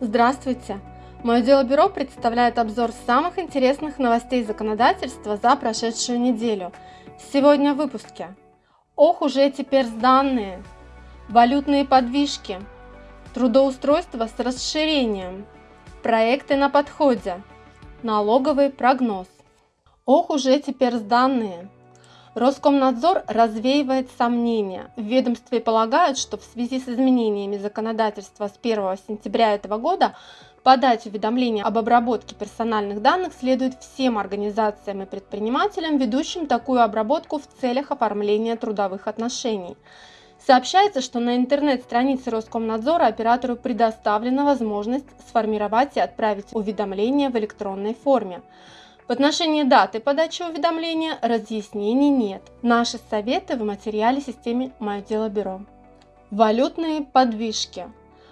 Здравствуйте! Мое дело бюро представляет обзор самых интересных новостей законодательства за прошедшую неделю. Сегодня в выпуске. Ох, уже теперь сданные. Валютные подвижки. Трудоустройство с расширением. Проекты на подходе. Налоговый прогноз. Ох, уже теперь сданные. Роскомнадзор развеивает сомнения. В ведомстве полагают, что в связи с изменениями законодательства с 1 сентября этого года подать уведомление об обработке персональных данных следует всем организациям и предпринимателям, ведущим такую обработку в целях оформления трудовых отношений. Сообщается, что на интернет-странице Роскомнадзора оператору предоставлена возможность сформировать и отправить уведомление в электронной форме. В отношении даты подачи уведомления разъяснений нет. Наши советы в материале системе «Мое дело бюро». Валютные подвижки.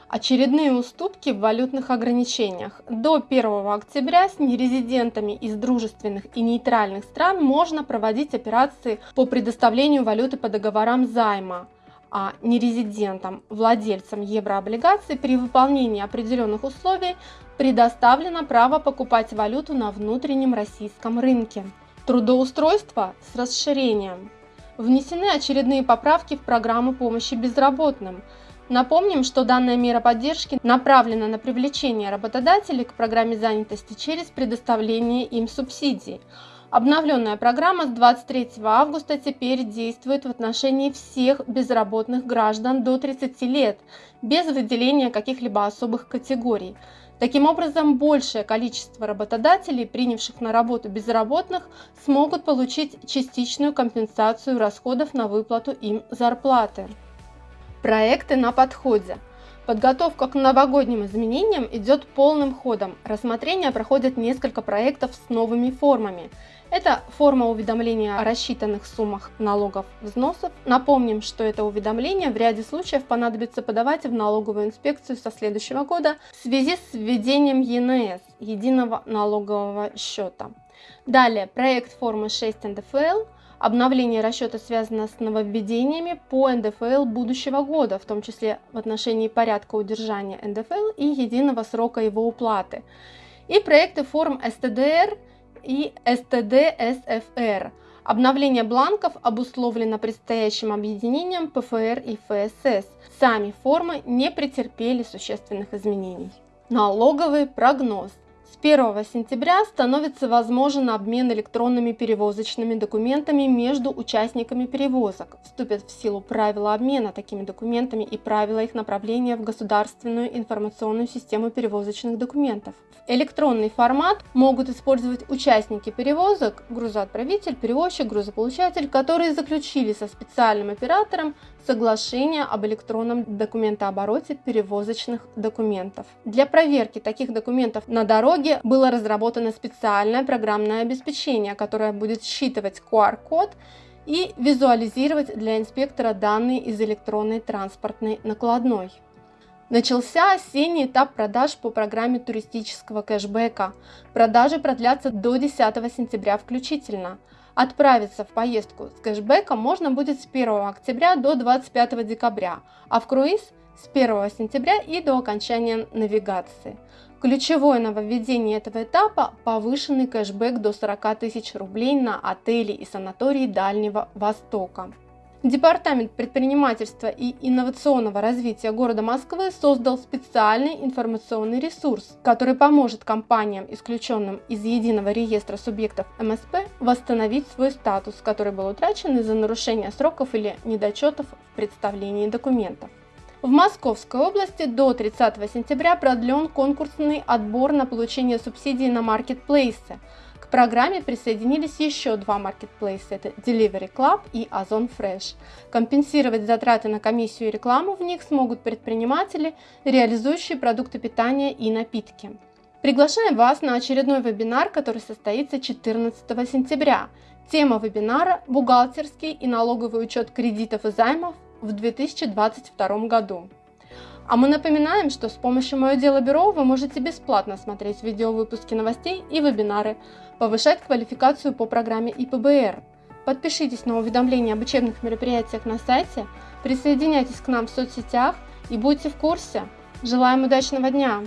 Очередные уступки в валютных ограничениях. До 1 октября с нерезидентами из дружественных и нейтральных стран можно проводить операции по предоставлению валюты по договорам займа нерезидентам, владельцам еврооблигаций при выполнении определенных условий предоставлено право покупать валюту на внутреннем российском рынке. Трудоустройство с расширением. Внесены очередные поправки в программу помощи безработным. Напомним, что данная мера поддержки направлена на привлечение работодателей к программе занятости через предоставление им субсидий. Обновленная программа с 23 августа теперь действует в отношении всех безработных граждан до 30 лет, без выделения каких-либо особых категорий. Таким образом, большее количество работодателей, принявших на работу безработных, смогут получить частичную компенсацию расходов на выплату им зарплаты. Проекты на подходе. Подготовка к новогодним изменениям идет полным ходом. Рассмотрение проходит несколько проектов с новыми формами. Это форма уведомления о рассчитанных суммах налогов взносов. Напомним, что это уведомление в ряде случаев понадобится подавать в налоговую инспекцию со следующего года в связи с введением ЕНС, единого налогового счета. Далее, проект формы 6 НДФЛ – Обновление расчета связано с нововведениями по НДФЛ будущего года, в том числе в отношении порядка удержания НДФЛ и единого срока его уплаты. И проекты форм СТДР и СТД-СФР. Обновление бланков обусловлено предстоящим объединением ПФР и ФСС. Сами формы не претерпели существенных изменений. Налоговый прогноз. 1 сентября становится возможен обмен электронными перевозочными документами между участниками перевозок. Вступят в силу правила обмена такими документами и правила их направления в государственную информационную систему перевозочных документов. Электронный формат могут использовать участники перевозок, грузоотправитель, перевозчик, грузополучатель, которые заключили со специальным оператором соглашение об электронном документообороте перевозочных документов. Для проверки таких документов на дороге было разработано специальное программное обеспечение, которое будет считывать QR-код и визуализировать для инспектора данные из электронной транспортной накладной. Начался осенний этап продаж по программе туристического кэшбэка. Продажи продлятся до 10 сентября включительно. Отправиться в поездку с кэшбэком можно будет с 1 октября до 25 декабря, а в круиз с 1 сентября и до окончания навигации. Ключевое нововведение этого этапа – повышенный кэшбэк до 40 тысяч рублей на отели и санатории Дальнего Востока. Департамент предпринимательства и инновационного развития города Москвы создал специальный информационный ресурс, который поможет компаниям, исключенным из единого реестра субъектов МСП, восстановить свой статус, который был утрачен из-за нарушения сроков или недочетов в представлении документов. В Московской области до 30 сентября продлен конкурсный отбор на получение субсидий на маркетплейсы – программе присоединились еще два маркетплейса, это Delivery Club и Ozon Fresh. Компенсировать затраты на комиссию и рекламу в них смогут предприниматели, реализующие продукты питания и напитки. Приглашаем вас на очередной вебинар, который состоится 14 сентября. Тема вебинара – бухгалтерский и налоговый учет кредитов и займов в 2022 году. А мы напоминаем, что с помощью «Мое дело бюро» вы можете бесплатно смотреть видеовыпуски новостей и вебинары, повышать квалификацию по программе ИПБР. Подпишитесь на уведомления об учебных мероприятиях на сайте, присоединяйтесь к нам в соцсетях и будьте в курсе. Желаем удачного дня!